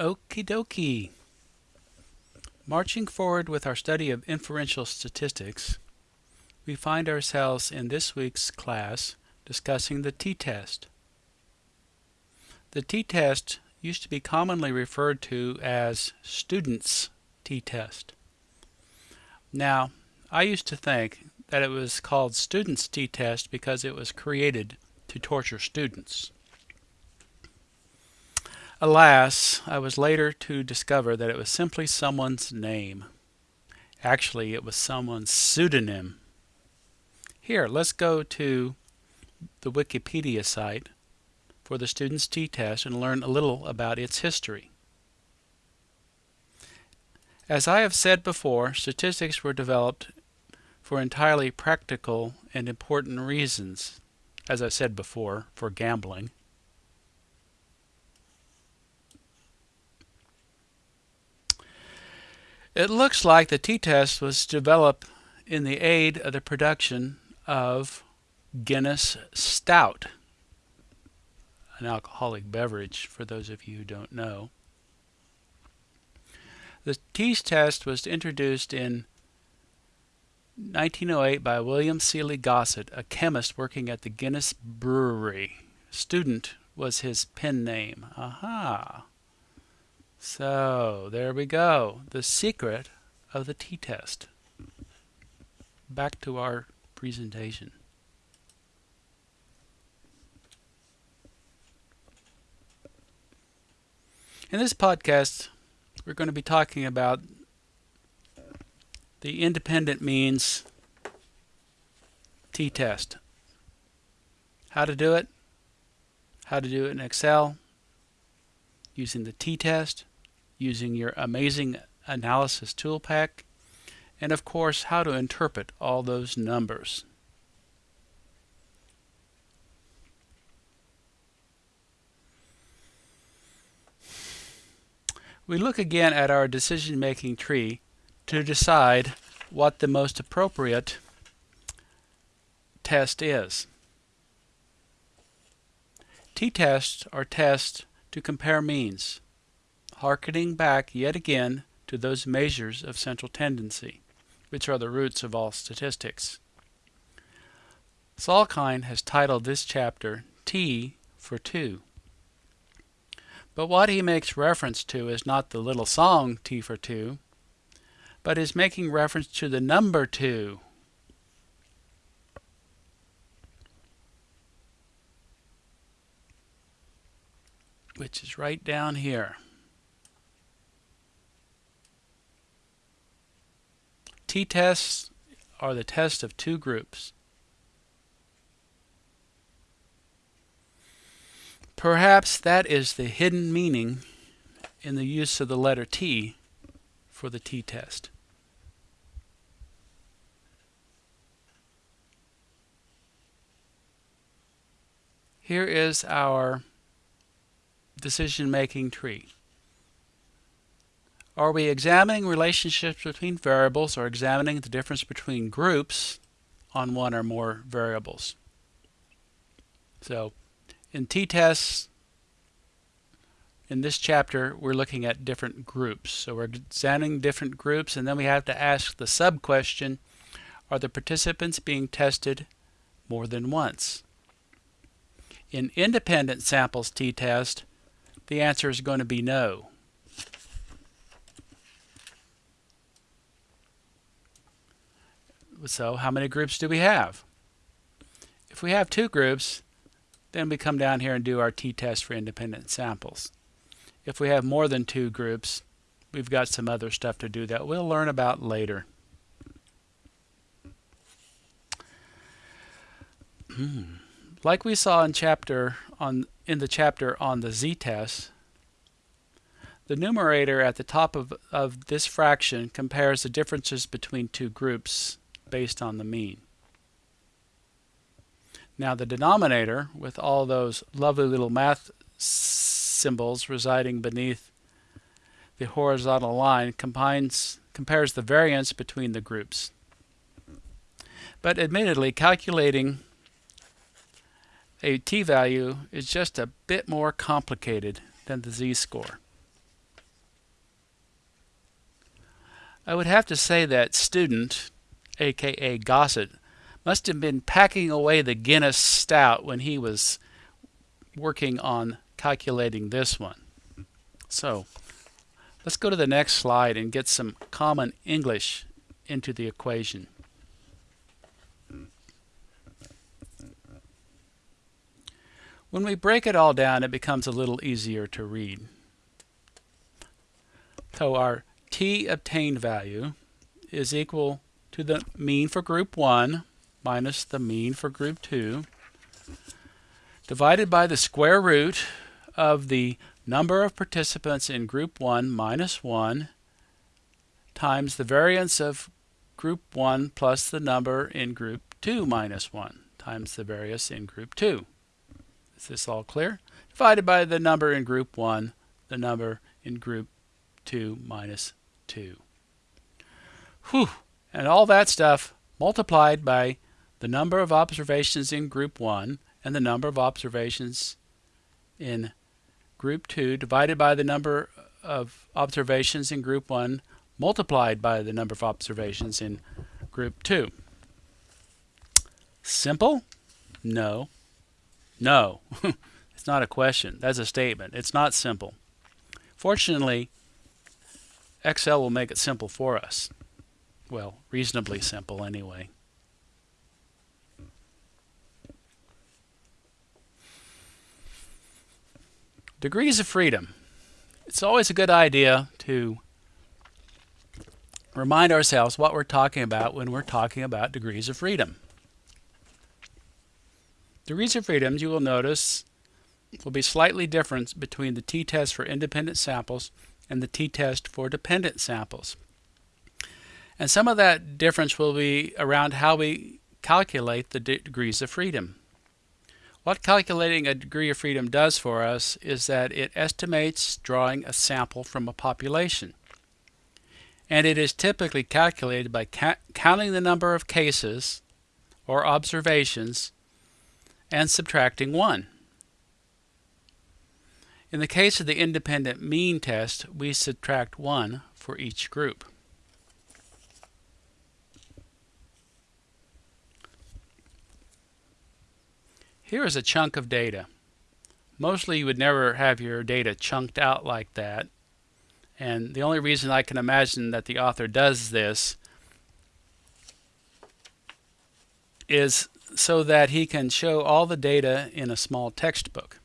Okie dokie. Marching forward with our study of inferential statistics, we find ourselves in this week's class discussing the t-test. The t-test used to be commonly referred to as student's t-test. Now, I used to think that it was called student's t-test because it was created to torture students. Alas, I was later to discover that it was simply someone's name. Actually, it was someone's pseudonym. Here, let's go to the Wikipedia site for the student's t-test and learn a little about its history. As I have said before, statistics were developed for entirely practical and important reasons. As I said before, for gambling. It looks like the t-test was developed in the aid of the production of Guinness Stout, an alcoholic beverage for those of you who don't know. The t-test was introduced in 1908 by William Sealy Gosset, a chemist working at the Guinness Brewery. Student was his pen name. Aha! So there we go. The secret of the t-test. Back to our presentation. In this podcast, we're going to be talking about the independent means t-test. How to do it, how to do it in Excel, using the t-test, using your amazing analysis tool pack, and of course how to interpret all those numbers. We look again at our decision-making tree to decide what the most appropriate test is. T-tests are tests to compare means harkening back yet again to those measures of central tendency, which are the roots of all statistics. Salkind has titled this chapter T for 2. But what he makes reference to is not the little song T for 2, but is making reference to the number 2. which is right down here. T-tests are the test of two groups. Perhaps that is the hidden meaning in the use of the letter T for the t-test. Here is our decision-making tree. Are we examining relationships between variables or examining the difference between groups on one or more variables? So in t-tests, in this chapter, we're looking at different groups. So we're examining different groups, and then we have to ask the sub-question, are the participants being tested more than once? In independent samples t-test, the answer is going to be no. So how many groups do we have? If we have two groups, then we come down here and do our t-test for independent samples. If we have more than two groups, we've got some other stuff to do that we'll learn about later. Hmm. like we saw in chapter on in the chapter on the z-test, the numerator at the top of, of this fraction compares the differences between two groups based on the mean. Now the denominator, with all those lovely little math symbols residing beneath the horizontal line, combines, compares the variance between the groups. But admittedly, calculating a t-value is just a bit more complicated than the z-score. I would have to say that student, aka Gosset, must have been packing away the Guinness stout when he was working on calculating this one. So let's go to the next slide and get some common English into the equation. When we break it all down, it becomes a little easier to read. So our t obtained value is equal to the mean for group 1 minus the mean for group 2 divided by the square root of the number of participants in group 1 minus 1 times the variance of group 1 plus the number in group 2 minus 1 times the variance in group 2. Is this all clear? Divided by the number in group 1, the number in group 2 minus 2. Whew! And all that stuff multiplied by the number of observations in group 1 and the number of observations in group 2 divided by the number of observations in group 1 multiplied by the number of observations in group 2. Simple? No. No. it's not a question. That's a statement. It's not simple. Fortunately, Excel will make it simple for us. Well, reasonably simple anyway. Degrees of freedom. It's always a good idea to remind ourselves what we're talking about when we're talking about degrees of freedom. Degrees of freedom, you will notice, will be slightly different between the t-test for independent samples and the t-test for dependent samples. And some of that difference will be around how we calculate the degrees of freedom. What calculating a degree of freedom does for us is that it estimates drawing a sample from a population. And it is typically calculated by ca counting the number of cases or observations and subtracting 1. In the case of the independent mean test, we subtract 1 for each group. Here is a chunk of data. Mostly you would never have your data chunked out like that. And the only reason I can imagine that the author does this is so that he can show all the data in a small textbook.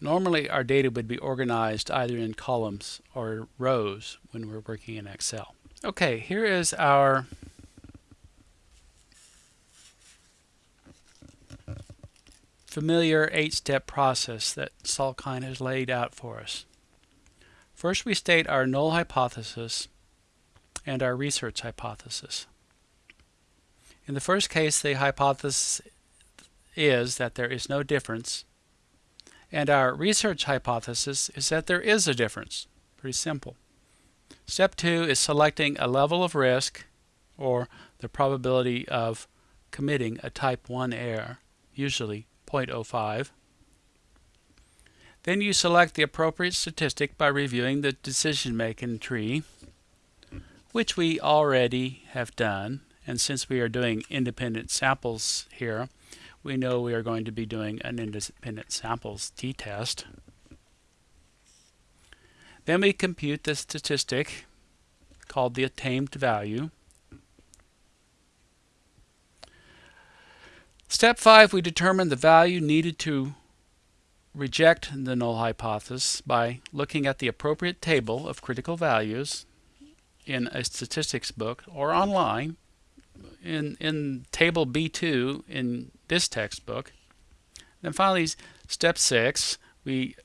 Normally our data would be organized either in columns or rows when we're working in Excel. Okay, here is our familiar eight-step process that Salkind has laid out for us. First we state our null hypothesis and our research hypothesis. In the first case, the hypothesis is that there is no difference, and our research hypothesis is that there is a difference. Pretty simple. Step two is selecting a level of risk, or the probability of committing a type 1 error, usually 0.05. Then you select the appropriate statistic by reviewing the decision-making tree, which we already have done and since we are doing independent samples here, we know we are going to be doing an independent samples t-test. Then we compute the statistic called the attained value. Step 5, we determine the value needed to reject the null hypothesis by looking at the appropriate table of critical values in a statistics book or online in, in table B2 in this textbook. Then finally, step 6, we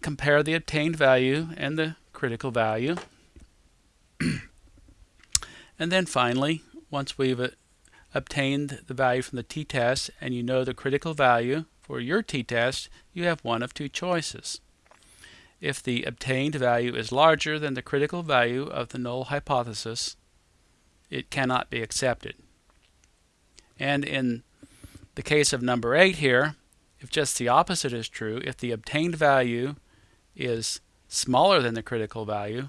compare the obtained value and the critical value. and then finally, once we've obtained the value from the t-test and you know the critical value for your t-test, you have one of two choices. If the obtained value is larger than the critical value of the null hypothesis, it cannot be accepted. And in the case of number 8 here, if just the opposite is true, if the obtained value is smaller than the critical value,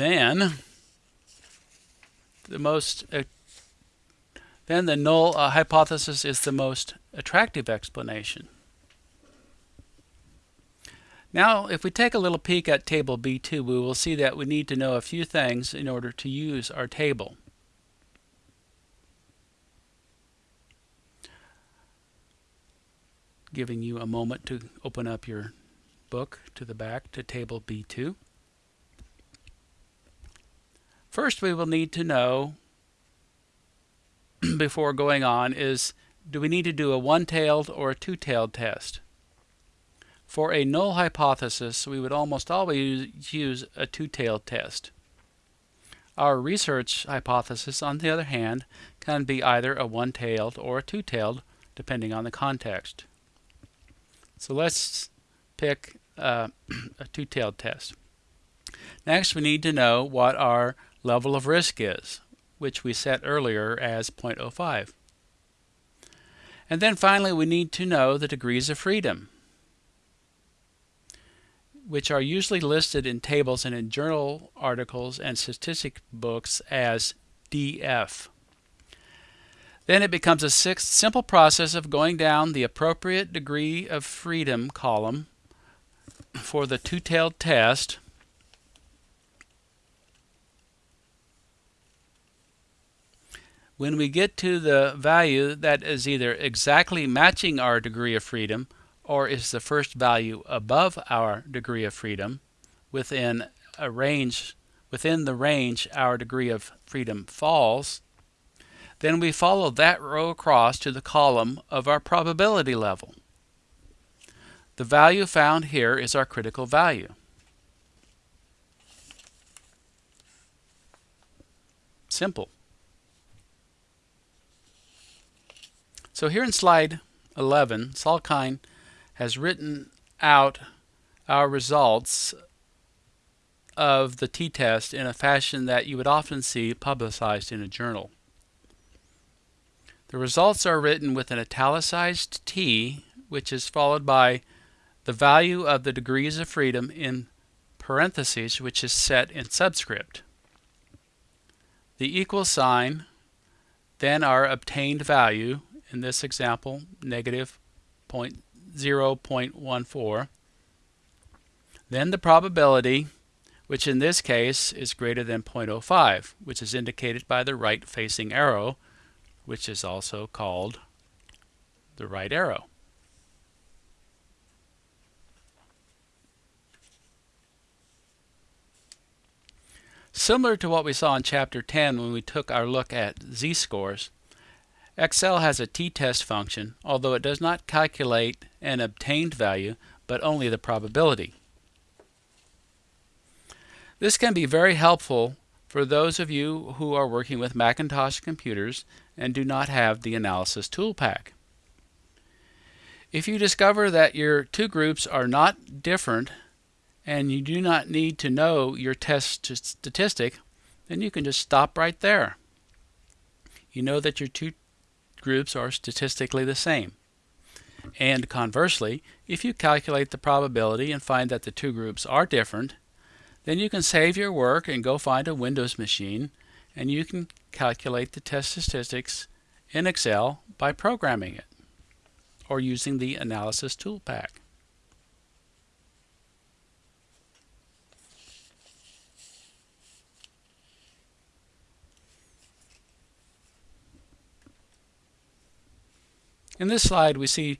then the most uh, then the null uh, hypothesis is the most attractive explanation. Now, if we take a little peek at table B2, we will see that we need to know a few things in order to use our table. Giving you a moment to open up your book to the back to table B2. First, we will need to know before going on is do we need to do a one-tailed or a two-tailed test? For a null hypothesis, we would almost always use a two-tailed test. Our research hypothesis, on the other hand, can be either a one-tailed or a two-tailed, depending on the context. So let's pick uh, a two-tailed test. Next, we need to know what our level of risk is, which we set earlier as 0.05. And then finally, we need to know the degrees of freedom, which are usually listed in tables and in journal articles and statistic books as DF. Then it becomes a sixth simple process of going down the appropriate degree of freedom column for the two-tailed test when we get to the value that is either exactly matching our degree of freedom or is the first value above our degree of freedom within a range within the range our degree of freedom falls then we follow that row across to the column of our probability level. The value found here is our critical value. Simple. So here in slide 11, Salkind has written out our results of the t-test in a fashion that you would often see publicized in a journal. The results are written with an italicized t, which is followed by the value of the degrees of freedom in parentheses, which is set in subscript. The equal sign, then our obtained value, in this example, negative 0.14. Then the probability, which in this case is greater than 0.05, which is indicated by the right-facing arrow, which is also called the right arrow. Similar to what we saw in Chapter 10 when we took our look at z-scores, Excel has a t-test function, although it does not calculate an obtained value, but only the probability. This can be very helpful for those of you who are working with Macintosh computers and do not have the analysis tool pack. If you discover that your two groups are not different and you do not need to know your test statistic, then you can just stop right there. You know that your two groups are statistically the same. And conversely, if you calculate the probability and find that the two groups are different, then you can save your work and go find a Windows machine and you can calculate the test statistics in Excel by programming it or using the analysis tool pack. In this slide, we see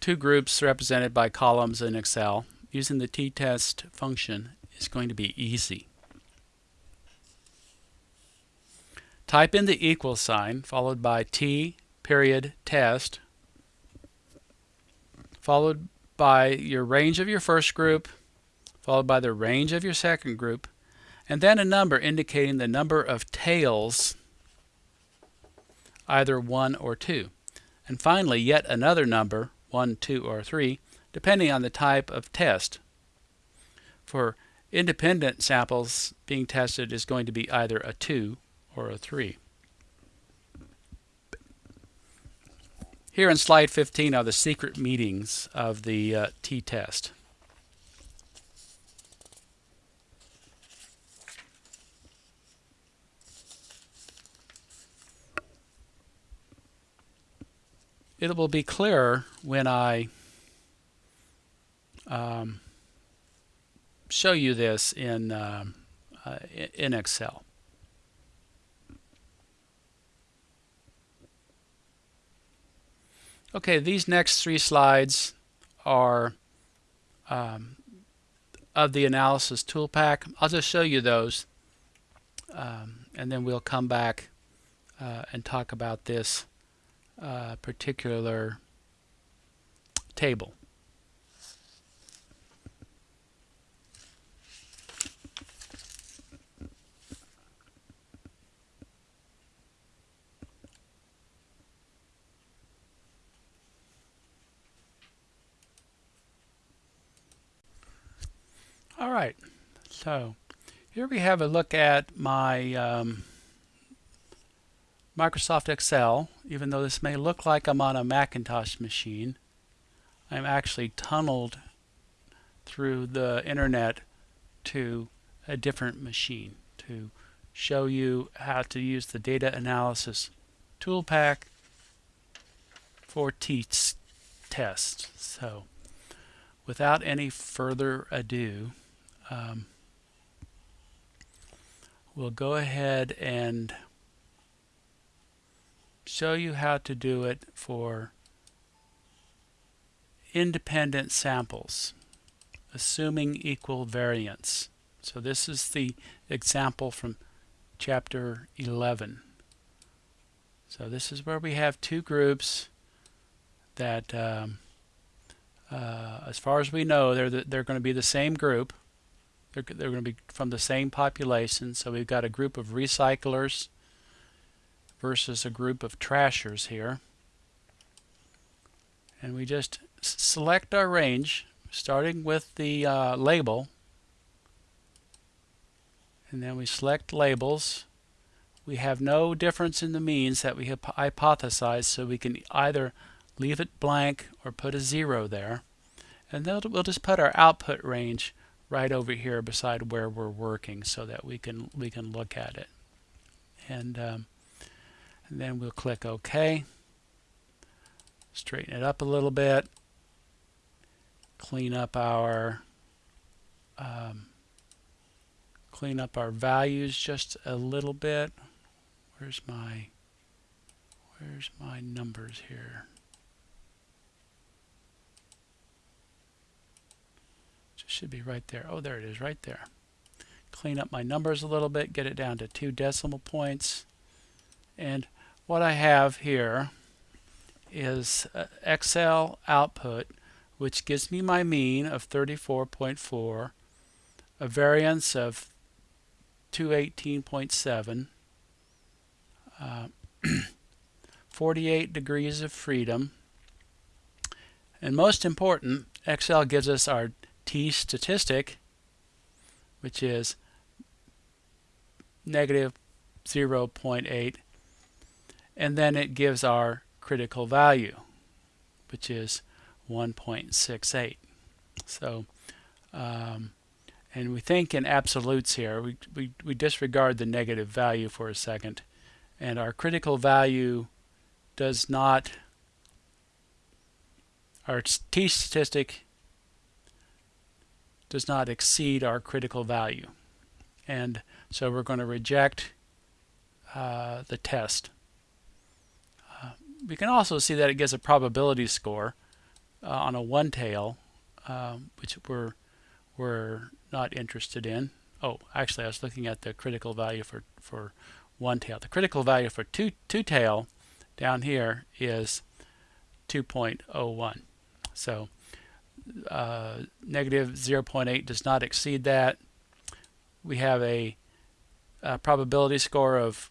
two groups represented by columns in Excel. Using the t-test function is going to be easy. Type in the equal sign followed by t period test followed by your range of your first group followed by the range of your second group and then a number indicating the number of tails either 1 or 2. And finally, yet another number, 1, 2, or 3, depending on the type of test. For independent samples being tested is going to be either a 2 or a 3. Here in slide 15 are the secret meetings of the uh, t-test. It will be clearer when I um, show you this in um, uh, in Excel. Okay, these next three slides are um, of the analysis tool pack. I'll just show you those um, and then we'll come back uh, and talk about this uh, particular table. All right, so here we have a look at my um, Microsoft Excel. Even though this may look like I'm on a Macintosh machine, I'm actually tunneled through the internet to a different machine to show you how to use the data analysis tool pack for t-test. So without any further ado, um, we'll go ahead and show you how to do it for independent samples assuming equal variance. So this is the example from chapter 11. So this is where we have two groups that um, uh, as far as we know they're, the, they're going to be the same group they're, they're going to be from the same population. So we've got a group of recyclers versus a group of trashers here. And we just select our range, starting with the uh, label. And then we select labels. We have no difference in the means that we have hypothesized, so we can either leave it blank or put a zero there. And then we'll just put our output range right over here beside where we're working so that we can we can look at it and, um, and then we'll click OK straighten it up a little bit clean up our um, clean up our values just a little bit where's my where's my numbers here should be right there. Oh, there it is, right there. Clean up my numbers a little bit, get it down to two decimal points. And what I have here is Excel output, which gives me my mean of 34.4, a variance of 218.7, uh, 48 degrees of freedom, and most important, Excel gives us our t statistic, which is negative 0.8, and then it gives our critical value, which is 1.68. So, um, and we think in absolutes here, we, we, we disregard the negative value for a second, and our critical value does not, our t statistic does not exceed our critical value. And so we're going to reject uh, the test. We can also see that it gives a probability score uh, on a one tail, um, which we're, we're not interested in. Oh, actually, I was looking at the critical value for, for one tail. The critical value for two, two tail down here is 2.01. So uh, negative 0.8 does not exceed that. We have a, a probability score of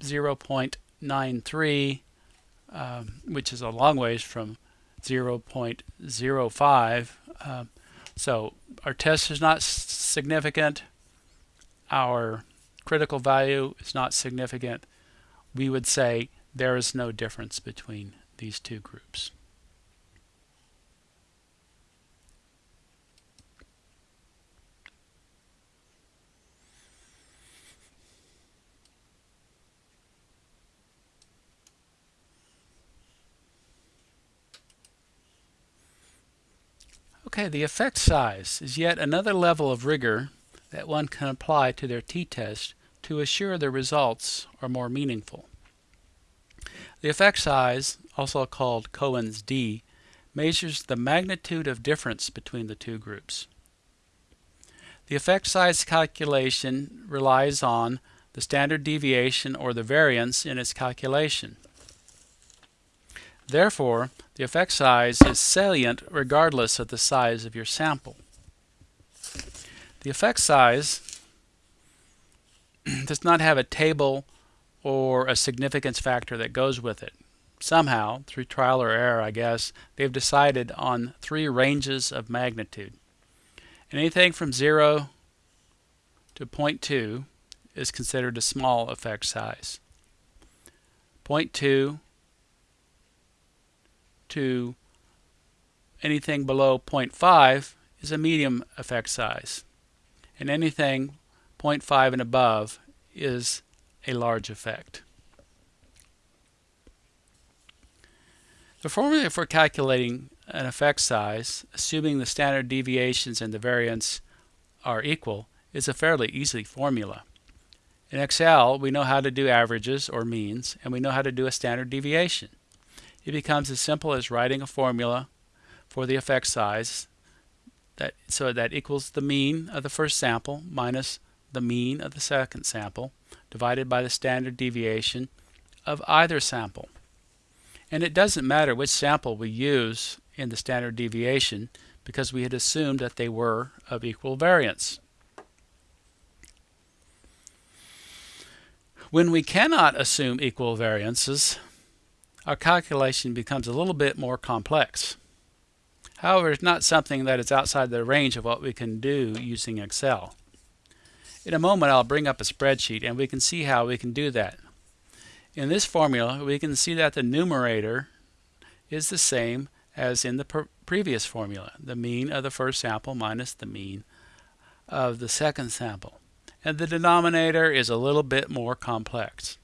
0.93, um, which is a long ways from 0.05. Um, so our test is not significant. Our critical value is not significant. We would say there is no difference between these two groups. Okay, the effect size is yet another level of rigor that one can apply to their t-test to assure the results are more meaningful. The effect size, also called Cohen's d, measures the magnitude of difference between the two groups. The effect size calculation relies on the standard deviation or the variance in its calculation. Therefore, the effect size is salient regardless of the size of your sample. The effect size does not have a table or a significance factor that goes with it. Somehow, through trial or error, I guess, they've decided on three ranges of magnitude. Anything from 0 to 0.2 is considered a small effect size. 0.2 to anything below 0.5 is a medium effect size. And anything 0.5 and above is a large effect. The formula for calculating an effect size, assuming the standard deviations and the variance are equal, is a fairly easy formula. In Excel, we know how to do averages or means, and we know how to do a standard deviation. It becomes as simple as writing a formula for the effect size that so that equals the mean of the first sample minus the mean of the second sample divided by the standard deviation of either sample. And it doesn't matter which sample we use in the standard deviation because we had assumed that they were of equal variance. When we cannot assume equal variances, our calculation becomes a little bit more complex. However, it's not something that is outside the range of what we can do using Excel. In a moment I'll bring up a spreadsheet and we can see how we can do that. In this formula we can see that the numerator is the same as in the previous formula, the mean of the first sample minus the mean of the second sample. And the denominator is a little bit more complex.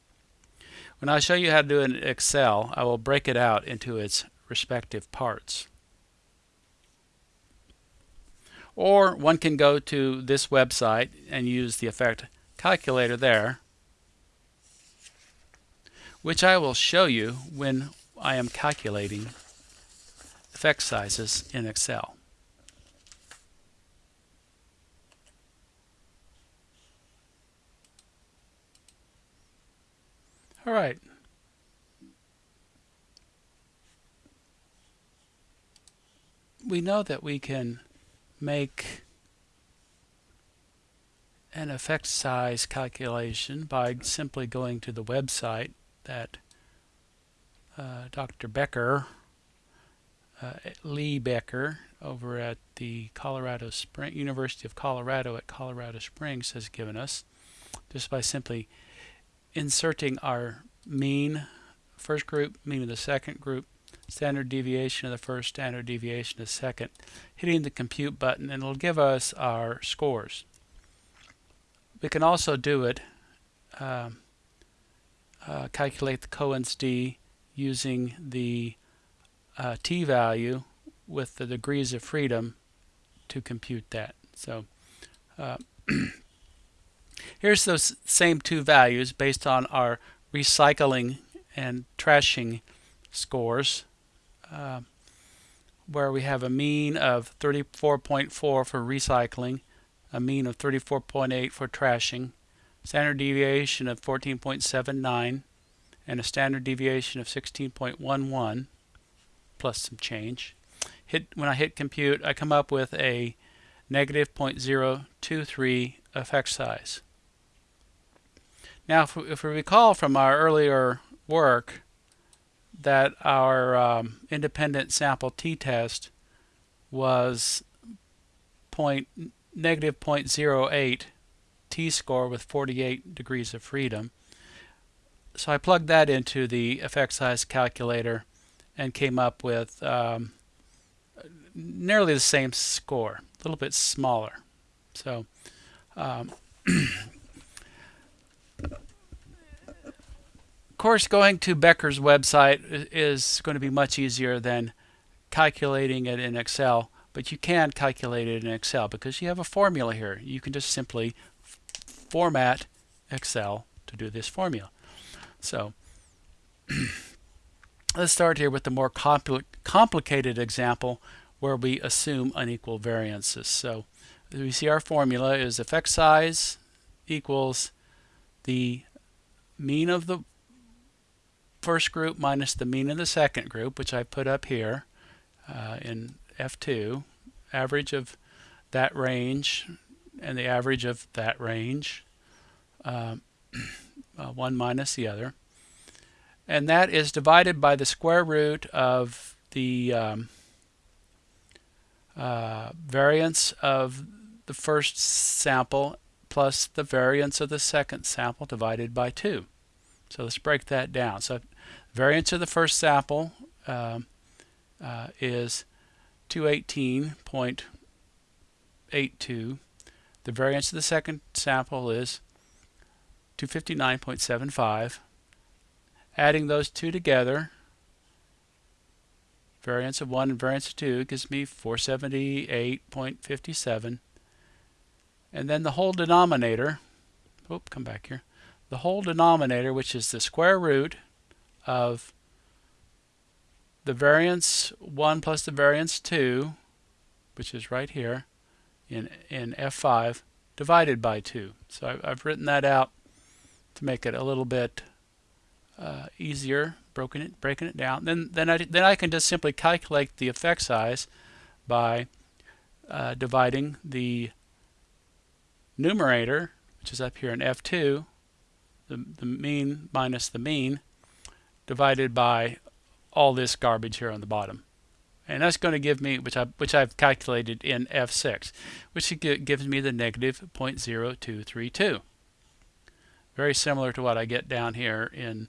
When I show you how to do it in Excel, I will break it out into its respective parts. Or one can go to this website and use the effect calculator there, which I will show you when I am calculating effect sizes in Excel. All right. We know that we can make an effect size calculation by simply going to the website that uh, Dr. Becker, uh, Lee Becker, over at the Colorado Spring University of Colorado at Colorado Springs has given us just by simply inserting our mean first group, mean of the second group, standard deviation of the first, standard deviation of the second, hitting the compute button and it'll give us our scores. We can also do it, uh, uh, calculate the Cohen's d using the uh, t-value with the degrees of freedom to compute that. So uh, Here's those same two values based on our recycling and trashing scores uh, where we have a mean of 34.4 for recycling, a mean of 34.8 for trashing, standard deviation of 14.79 and a standard deviation of 16.11 plus some change. Hit When I hit compute I come up with a negative 0.023 effect size. Now, if we, if we recall from our earlier work that our um, independent sample t-test was point, negative 0.08 t-score with 48 degrees of freedom. So I plugged that into the effect size calculator and came up with um, nearly the same score, a little bit smaller. So um, course, going to Becker's website is going to be much easier than calculating it in Excel. but you can calculate it in Excel because you have a formula here. You can just simply format Excel to do this formula. So let's start here with the more compli complicated example where we assume unequal variances. So we see our formula is effect size equals the mean of the first group minus the mean of the second group, which I put up here uh, in F2, average of that range and the average of that range, um, uh, one minus the other. And that is divided by the square root of the um, uh, variance of the first sample plus the variance of the second sample divided by 2. So let's break that down. So variance of the first sample um, uh, is 218.82. The variance of the second sample is 259.75. Adding those two together, variance of 1 and variance of 2 gives me 478.57. And then the whole denominator, oh, come back here, the whole denominator, which is the square root of the variance 1 plus the variance 2, which is right here in, in F5, divided by 2. So I've, written that out to make it a little bit uh, easier, broken it, breaking it down. Then, then, I, then I can just simply calculate the effect size by uh, dividing the numerator, which is up here in F2, the, the mean minus the mean, divided by all this garbage here on the bottom. And that's going to give me, which, I, which I've calculated in F6, which gives me the negative 0.0232. Very similar to what I get down here in,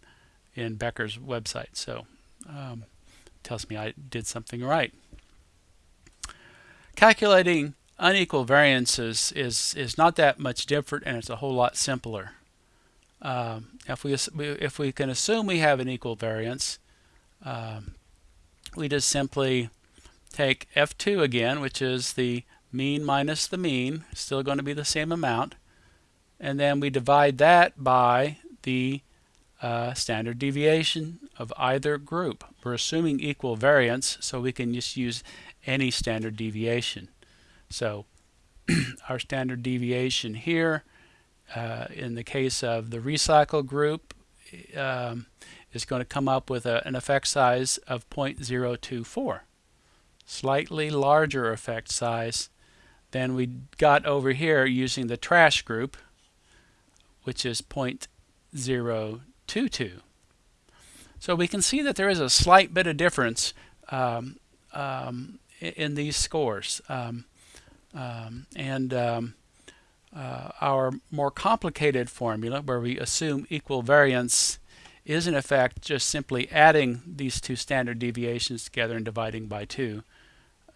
in Becker's website. So um, tells me I did something right. Calculating unequal variances is, is not that much different and it's a whole lot simpler. Um, if, we, if we can assume we have an equal variance, um, we just simply take F2 again, which is the mean minus the mean, still going to be the same amount, and then we divide that by the uh, standard deviation of either group. We're assuming equal variance, so we can just use any standard deviation. So our standard deviation here, uh, in the case of the recycle group, um, is going to come up with a, an effect size of 0.024. Slightly larger effect size than we got over here using the trash group, which is 0.022. So we can see that there is a slight bit of difference um, um, in these scores. Um, um, and um, uh, our more complicated formula, where we assume equal variance, is in effect just simply adding these two standard deviations together and dividing by 2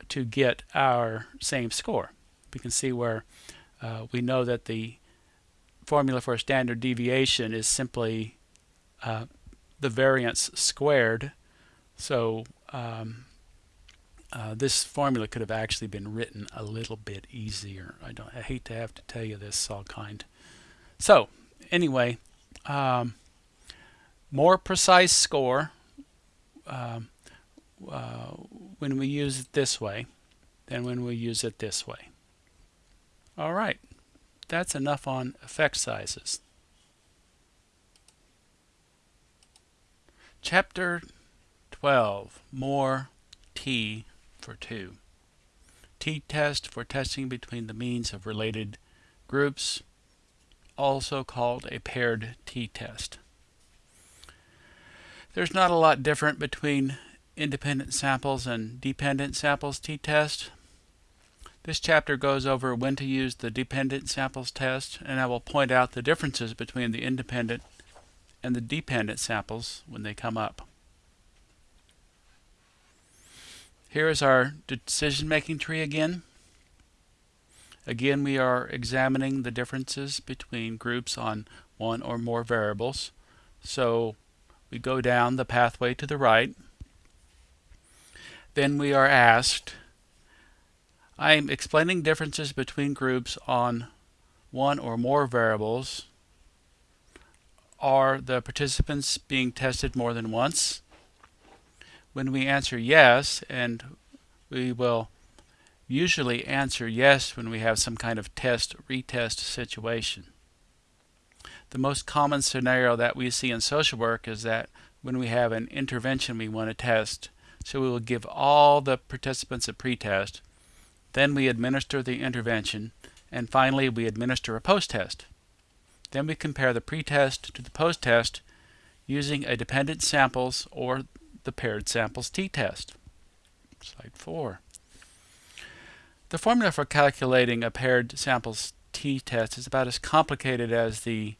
to get our same score. We can see where uh, we know that the formula for a standard deviation is simply uh, the variance squared. So um, uh, this formula could have actually been written a little bit easier. I don't. I hate to have to tell you this, Salkind. So anyway, um, more precise score um, uh, when we use it this way than when we use it this way. All right, that's enough on effect sizes. Chapter 12, More T for 2. T-test for testing between the means of related groups, also called a paired t-test. There's not a lot different between independent samples and dependent samples t-test. This chapter goes over when to use the dependent samples test, and I will point out the differences between the independent and the dependent samples when they come up. Here is our decision-making tree again. Again, we are examining the differences between groups on one or more variables. So we go down the pathway to the right. Then we are asked, I'm explaining differences between groups on one or more variables. Are the participants being tested more than once? When we answer yes, and we will usually answer yes when we have some kind of test retest situation. The most common scenario that we see in social work is that when we have an intervention we want to test, so we will give all the participants a pretest, then we administer the intervention, and finally we administer a post-test. Then we compare the pretest to the post-test using a dependent samples or the paired samples t-test. Slide 4. The formula for calculating a paired samples t-test is about as complicated as the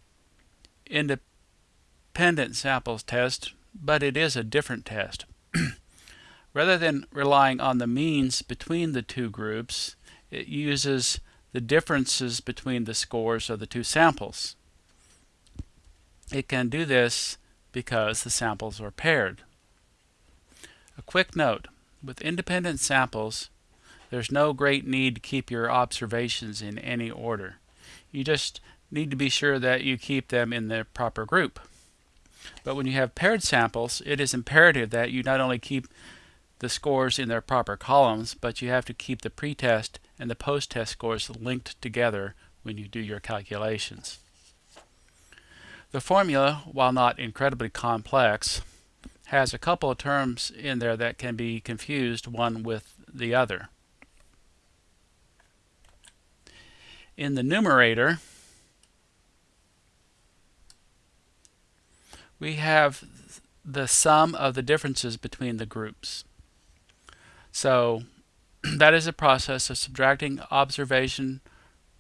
independent samples test, but it is a different test. Rather than relying on the means between the two groups, it uses the differences between the scores of the two samples. It can do this because the samples are paired. A quick note, with independent samples, there's no great need to keep your observations in any order. You just need to be sure that you keep them in the proper group. But when you have paired samples, it is imperative that you not only keep the scores in their proper columns, but you have to keep the pretest and the post-test scores linked together when you do your calculations. The formula, while not incredibly complex, has a couple of terms in there that can be confused one with the other. In the numerator, we have the sum of the differences between the groups. So that is a process of subtracting observation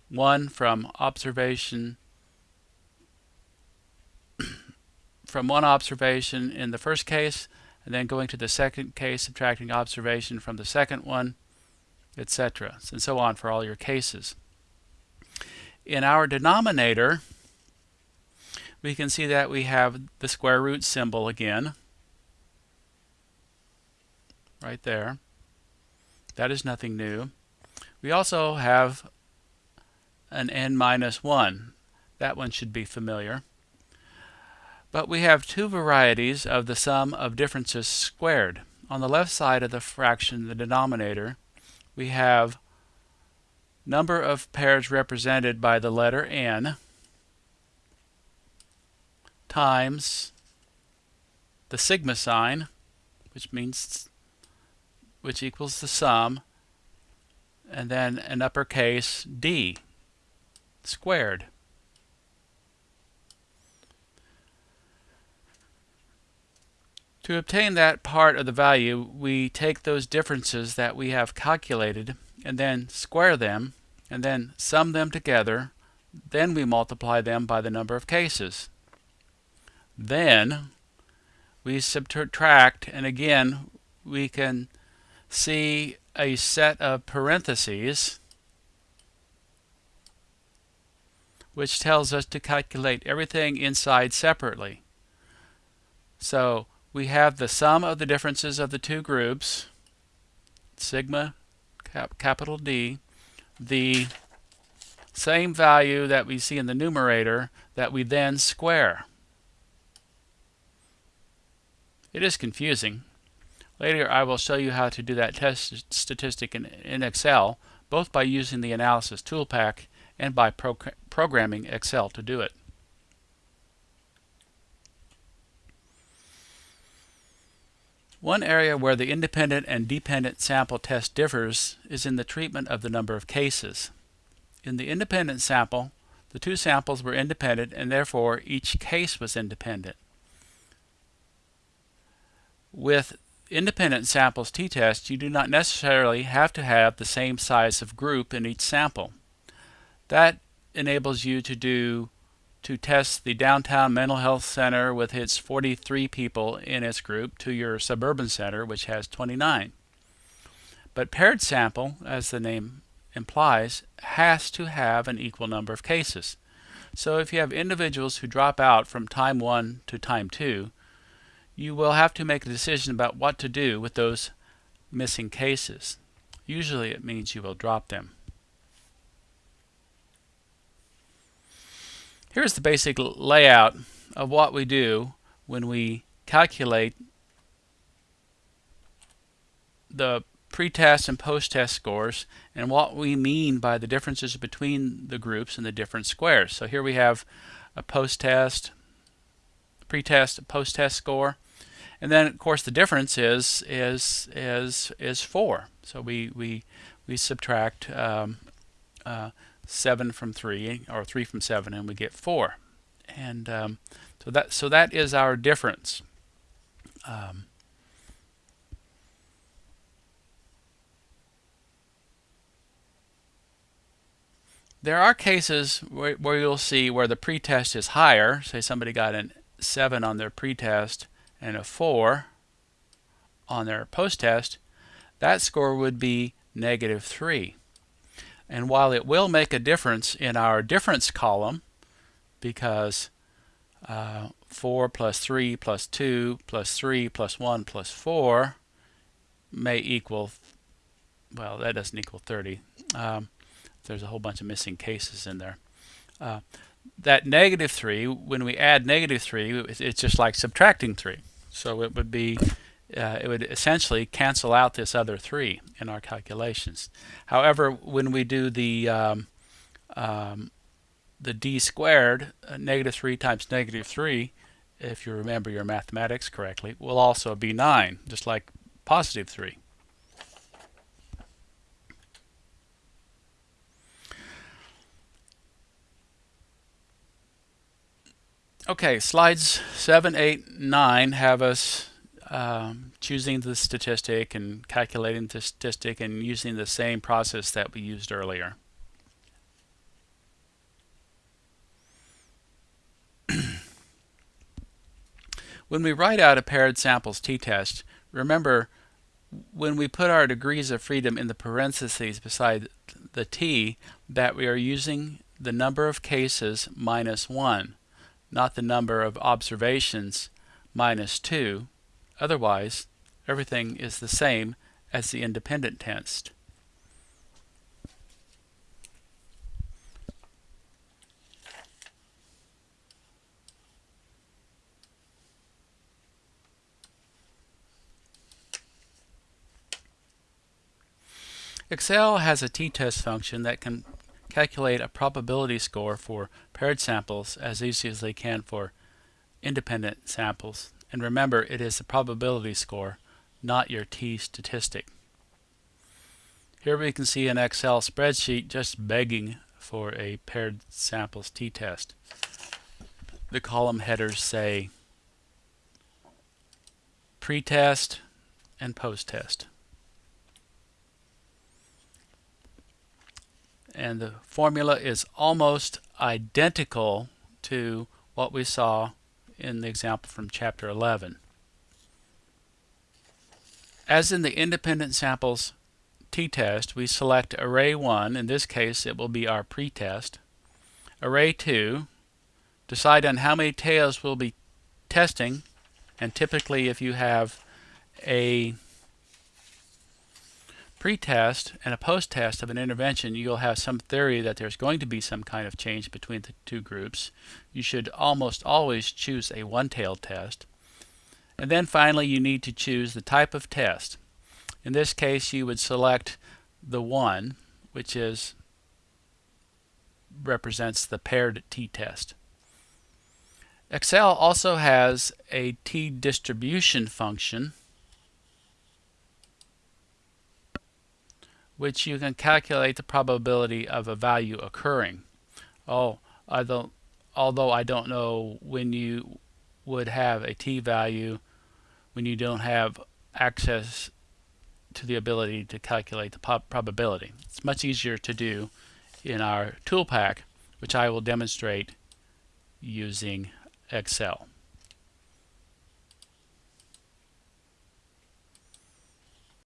1 from observation from one observation in the first case and then going to the second case subtracting observation from the second one etc and so on for all your cases. In our denominator we can see that we have the square root symbol again right there. That is nothing new. We also have an n minus 1. That one should be familiar. But we have two varieties of the sum of differences squared. On the left side of the fraction, the denominator, we have number of pairs represented by the letter n times the sigma sign, which means which equals the sum, and then an uppercase d squared. To obtain that part of the value, we take those differences that we have calculated and then square them and then sum them together. Then we multiply them by the number of cases. Then we subtract and again we can see a set of parentheses which tells us to calculate everything inside separately. So we have the sum of the differences of the two groups, sigma cap capital D, the same value that we see in the numerator that we then square. It is confusing. Later I will show you how to do that test statistic in, in Excel, both by using the Analysis Toolpak and by pro programming Excel to do it. One area where the independent and dependent sample test differs is in the treatment of the number of cases. In the independent sample, the two samples were independent and therefore each case was independent. With independent samples t-test, you do not necessarily have to have the same size of group in each sample. That enables you to do to test the downtown mental health center with its 43 people in its group to your suburban center which has 29. But paired sample, as the name implies, has to have an equal number of cases. So if you have individuals who drop out from time 1 to time 2, you will have to make a decision about what to do with those missing cases. Usually it means you will drop them. Here's the basic layout of what we do when we calculate the pre-test and post-test scores and what we mean by the differences between the groups and the different squares. So here we have a post-test, pre-test, post-test score. And then of course the difference is is is is four. So we we we subtract um, uh, seven from three or three from seven, and we get four. And um, so that so that is our difference. Um, there are cases where, where you'll see where the pretest is higher. Say somebody got a 7 on their pretest and a 4 on their post-test. That score would be negative 3. And while it will make a difference in our difference column, because uh, 4 plus 3 plus 2 plus 3 plus 1 plus 4 may equal, well, that doesn't equal 30. Um, there's a whole bunch of missing cases in there. Uh, that negative 3, when we add negative 3, it's just like subtracting 3. So it would be, uh, it would essentially cancel out this other 3 in our calculations. However, when we do the um, um, the d squared, uh, negative 3 times negative 3, if you remember your mathematics correctly, will also be 9, just like positive 3. Okay, slides 7, 8, 9 have us um, choosing the statistic and calculating the statistic and using the same process that we used earlier. when we write out a paired samples t-test, remember when we put our degrees of freedom in the parentheses beside the t that we are using the number of cases minus 1 not the number of observations minus 2. Otherwise, everything is the same as the independent test. Excel has a t-test function that can calculate a probability score for paired samples as easy as they can for independent samples. And remember, it is the probability score, not your t-statistic. Here we can see an Excel spreadsheet just begging for a paired samples t-test. The column headers say pre-test and post-test. and the formula is almost identical to what we saw in the example from chapter 11. As in the independent samples t-test, we select array 1, in this case it will be our pretest, array 2, decide on how many tails we'll be testing, and typically if you have a pre-test and a post-test of an intervention, you'll have some theory that there's going to be some kind of change between the two groups. You should almost always choose a one-tailed test. And then finally, you need to choose the type of test. In this case, you would select the one, which is represents the paired t-test. Excel also has a t-distribution function which you can calculate the probability of a value occurring. Oh, I don't, although I don't know when you would have a t-value when you don't have access to the ability to calculate the probability. It's much easier to do in our Toolpak, which I will demonstrate using Excel.